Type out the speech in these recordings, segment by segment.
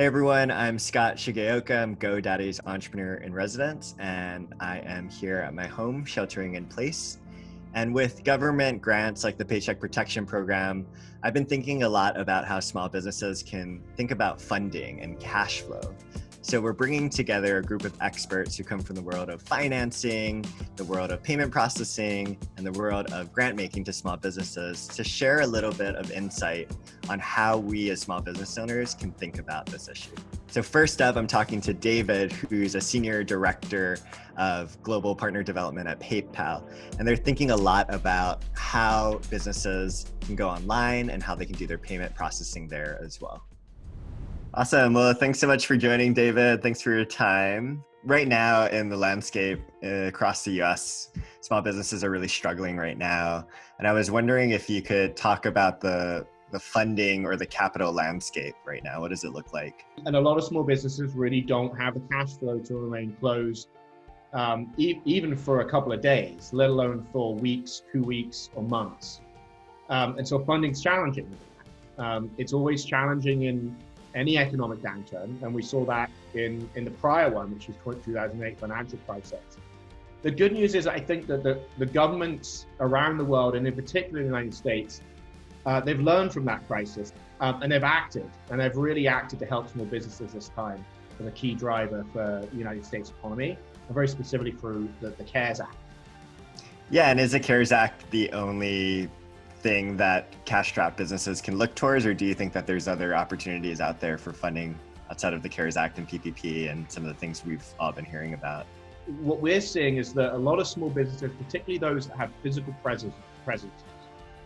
Hey everyone, I'm Scott Shigeoka. I'm GoDaddy's entrepreneur in residence, and I am here at my home sheltering in place. And with government grants like the Paycheck Protection Program, I've been thinking a lot about how small businesses can think about funding and cash flow. So we're bringing together a group of experts who come from the world of financing, the world of payment processing, and the world of grant making to small businesses to share a little bit of insight on how we as small business owners can think about this issue. So first up, I'm talking to David, who's a senior director of global partner development at PayPal. And they're thinking a lot about how businesses can go online and how they can do their payment processing there as well. Awesome. Well, thanks so much for joining, David. Thanks for your time. Right now, in the landscape uh, across the US, small businesses are really struggling right now. And I was wondering if you could talk about the the funding or the capital landscape right now. What does it look like? And a lot of small businesses really don't have the cash flow to remain closed, um, e even for a couple of days, let alone for weeks, two weeks, or months. Um, and so funding's challenging. Um, it's always challenging in any economic downturn, and we saw that in, in the prior one, which was 2008 financial crisis. The good news is I think that the, the governments around the world, and in particular in the United States, uh, they've learned from that crisis um, and they've acted, and they've really acted to help small businesses this time as a key driver for the United States economy, and very specifically through the, the CARES Act. Yeah, and is the CARES Act the only thing that cash-strapped businesses can look towards, or do you think that there's other opportunities out there for funding outside of the CARES Act and PPP and some of the things we've all been hearing about? What we're seeing is that a lot of small businesses, particularly those that have physical presence, presence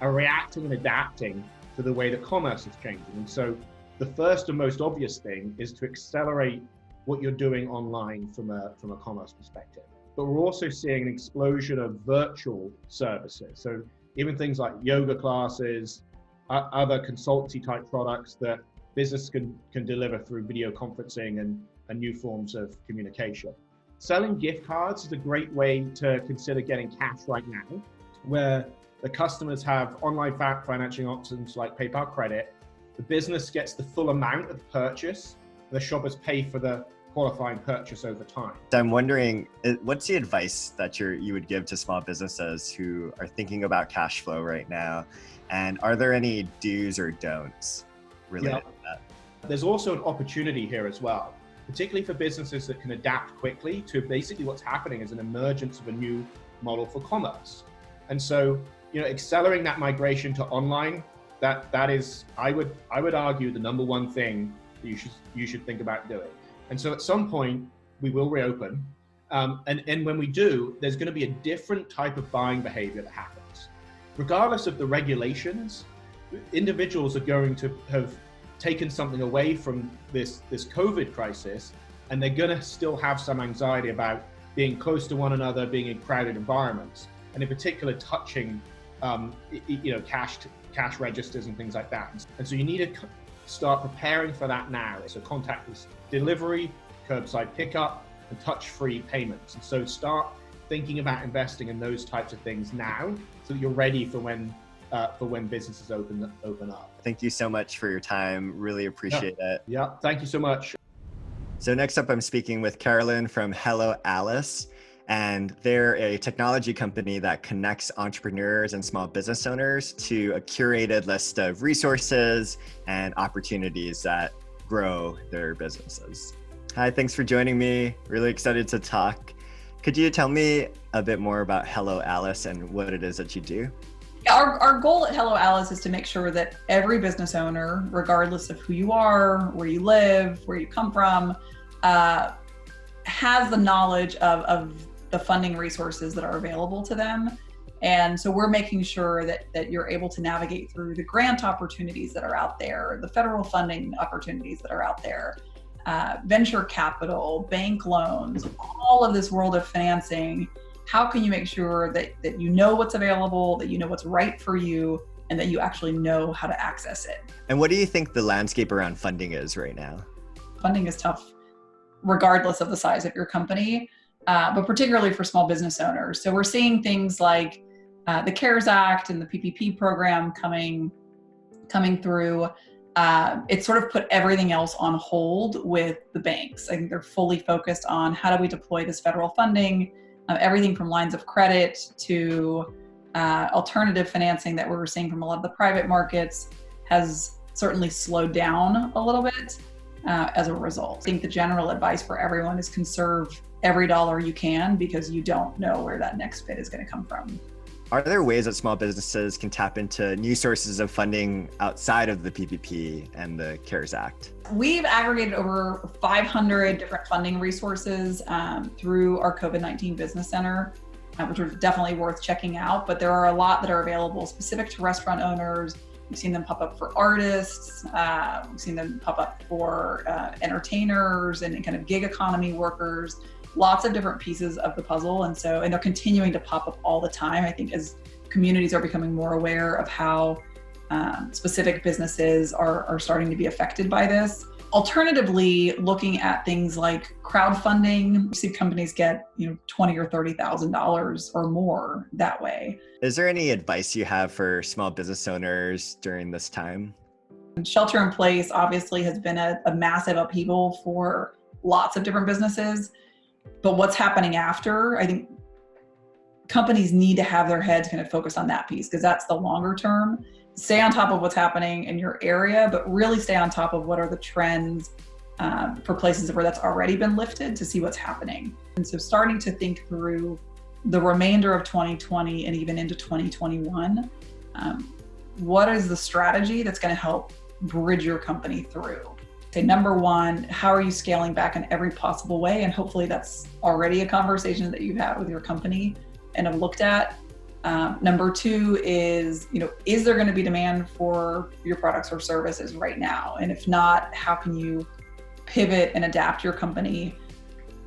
are reacting and adapting to the way that commerce is changing. And so the first and most obvious thing is to accelerate what you're doing online from a, from a commerce perspective. But we're also seeing an explosion of virtual services. So even things like yoga classes, other consultancy type products that business can, can deliver through video conferencing and, and new forms of communication. Selling gift cards is a great way to consider getting cash right now, where the customers have online financing options like PayPal Credit. The business gets the full amount of the purchase. The shoppers pay for the qualifying purchase over time. I'm wondering, uh, what's the advice that you you would give to small businesses who are thinking about cash flow right now? And are there any do's or don'ts related yeah. to that? There's also an opportunity here as well, particularly for businesses that can adapt quickly to basically what's happening is an emergence of a new model for commerce. And so, you know, accelerating that migration to online, that that is, I would I would argue the number one thing that you should you should think about doing. And so at some point, we will reopen. Um, and, and when we do, there's going to be a different type of buying behavior that happens. Regardless of the regulations, individuals are going to have taken something away from this, this COVID crisis, and they're going to still have some anxiety about being close to one another, being in crowded environments, and in particular touching um, you know, cash, cash registers and things like that. And so you need to start preparing for that now. So contactless delivery, curbside pickup, and touch-free payments. And so start thinking about investing in those types of things now so that you're ready for when uh, for when businesses open open up. Thank you so much for your time. Really appreciate yeah. it. Yeah, thank you so much. So next up, I'm speaking with Carolyn from Hello Alice and they're a technology company that connects entrepreneurs and small business owners to a curated list of resources and opportunities that grow their businesses. Hi, thanks for joining me. Really excited to talk. Could you tell me a bit more about Hello Alice and what it is that you do? Our, our goal at Hello Alice is to make sure that every business owner, regardless of who you are, where you live, where you come from, uh, has the knowledge of, of the funding resources that are available to them. And so we're making sure that, that you're able to navigate through the grant opportunities that are out there, the federal funding opportunities that are out there, uh, venture capital, bank loans, all of this world of financing. How can you make sure that, that you know what's available, that you know what's right for you, and that you actually know how to access it? And what do you think the landscape around funding is right now? Funding is tough, regardless of the size of your company uh, but particularly for small business owners. So we're seeing things like uh, the CARES Act and the PPP program coming, coming through. uh, it sort of put everything else on hold with the banks. I think they're fully focused on how do we deploy this federal funding, uh, everything from lines of credit to uh, alternative financing that we're seeing from a lot of the private markets has certainly slowed down a little bit uh, as a result. I think the general advice for everyone is conserve every dollar you can because you don't know where that next bit is going to come from. Are there ways that small businesses can tap into new sources of funding outside of the PPP and the CARES Act? We've aggregated over 500 different funding resources um, through our COVID 19 Business Center, uh, which are definitely worth checking out. But there are a lot that are available specific to restaurant owners. We've seen them pop up for artists, uh, we've seen them pop up for uh, entertainers and kind of gig economy workers lots of different pieces of the puzzle. And so, and they're continuing to pop up all the time. I think as communities are becoming more aware of how um, specific businesses are, are starting to be affected by this. Alternatively, looking at things like crowdfunding, see companies get you know twenty or thirty thousand dollars or more that way. Is there any advice you have for small business owners during this time? Shelter in place obviously has been a, a massive upheaval for lots of different businesses. But what's happening after, I think companies need to have their heads kind of focused on that piece because that's the longer term. Stay on top of what's happening in your area, but really stay on top of what are the trends um, for places where that's already been lifted to see what's happening. And so starting to think through the remainder of 2020 and even into 2021, um, what is the strategy that's going to help bridge your company through? Say number one how are you scaling back in every possible way? And hopefully that's already a conversation that you've had with your company and have looked at. Um, number two is you know is there going to be demand for your products or services right now? And if not how can you pivot and adapt your company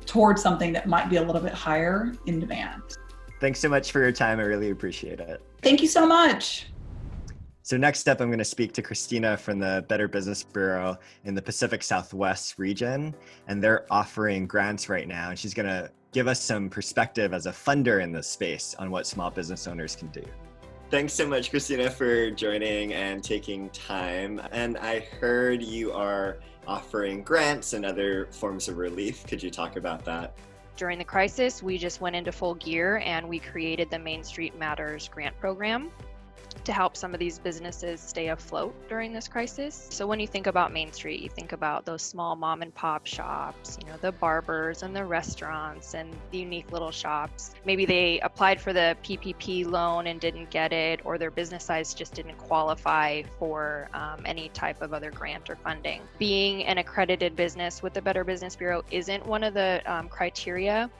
towards something that might be a little bit higher in demand? Thanks so much for your time. I really appreciate it. Thank you so much so next up, I'm going to speak to Christina from the Better Business Bureau in the Pacific Southwest region, and they're offering grants right now. And she's going to give us some perspective as a funder in this space on what small business owners can do. Thanks so much, Christina, for joining and taking time. And I heard you are offering grants and other forms of relief. Could you talk about that? During the crisis, we just went into full gear and we created the Main Street Matters grant program to help some of these businesses stay afloat during this crisis. So when you think about Main Street, you think about those small mom and pop shops, you know, the barbers and the restaurants and the unique little shops. Maybe they applied for the PPP loan and didn't get it, or their business size just didn't qualify for um, any type of other grant or funding. Being an accredited business with the Better Business Bureau isn't one of the um, criteria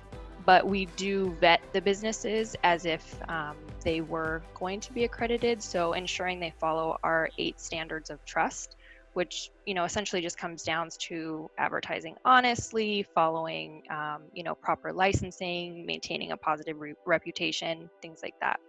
but we do vet the businesses as if um, they were going to be accredited. So ensuring they follow our eight standards of trust, which you know essentially just comes down to advertising honestly, following um, you know proper licensing, maintaining a positive re- reputation, things like that.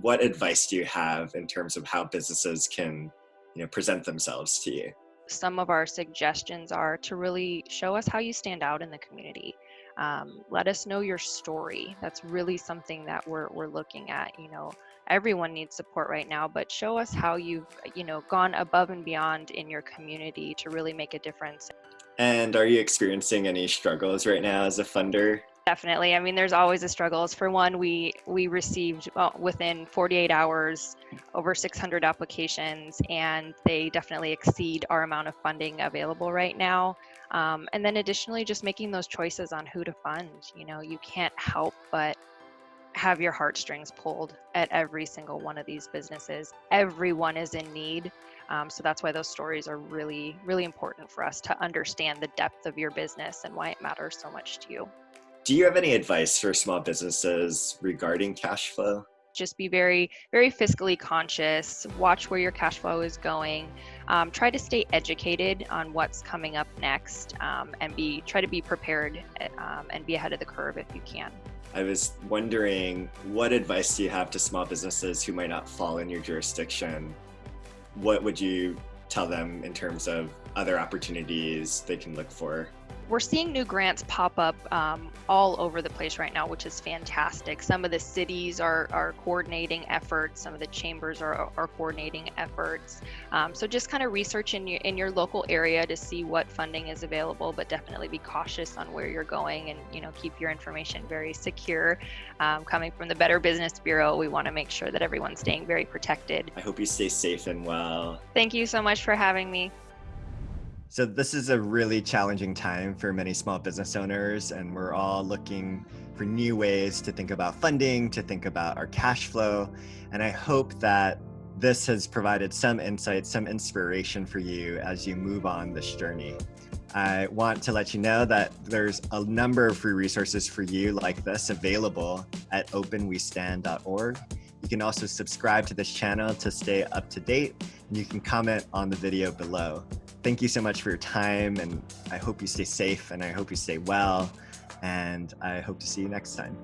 What advice do you have in terms of how businesses can you know present themselves to you? Some of our suggestions are to really show us how you stand out in the community um, let us know your story. That's really something that we're, we're looking at you know everyone needs support right now but show us how you've you know gone above and beyond in your community to really make a difference. And are you experiencing any struggles right now as a funder definitely i mean there's always a struggles for one we we received well, within 48 hours over 600 applications and they definitely exceed our amount of funding available right now um, and then additionally, just making those choices on who to fund. You know, you can't help but have your heartstrings pulled at every single one of these businesses. Everyone is in need. Um, so that's why those stories are really, really important for us to understand the depth of your business and why it matters so much to you. Do you have any advice for small businesses regarding cash flow? just be very very fiscally conscious. Watch where your cash flow is going. Um, try to stay educated on what's coming up next um, and be try to be prepared um, and be ahead of the curve if you can. I was wondering what advice do you have to small businesses who might not fall in your jurisdiction? What would you tell them in terms of other opportunities they can look for we're seeing new grants pop up um, all over the place right now, which is fantastic. Some of the cities are, are coordinating efforts, some of the chambers are, are coordinating efforts. Um, so just kind of research in your, in your local area to see what funding is available, but definitely be cautious on where you're going and you know keep your information very secure. Um, coming from the Better Business Bureau, we want to make sure that everyone's staying very protected. I hope you stay safe and well. Thank you so much for having me. So this is a really challenging time for many small business owners and we're all looking for new ways to think about funding, to think about our cash flow. And I hope that this has provided some insight, some inspiration for you as you move on this journey. I want to let you know that there's a number of free resources for you like this available at openwestand.org. You can also subscribe to this channel to stay up to date and you can comment on the video below thank you so much for your time and I hope you stay safe and I hope you stay well and I hope to see you next time.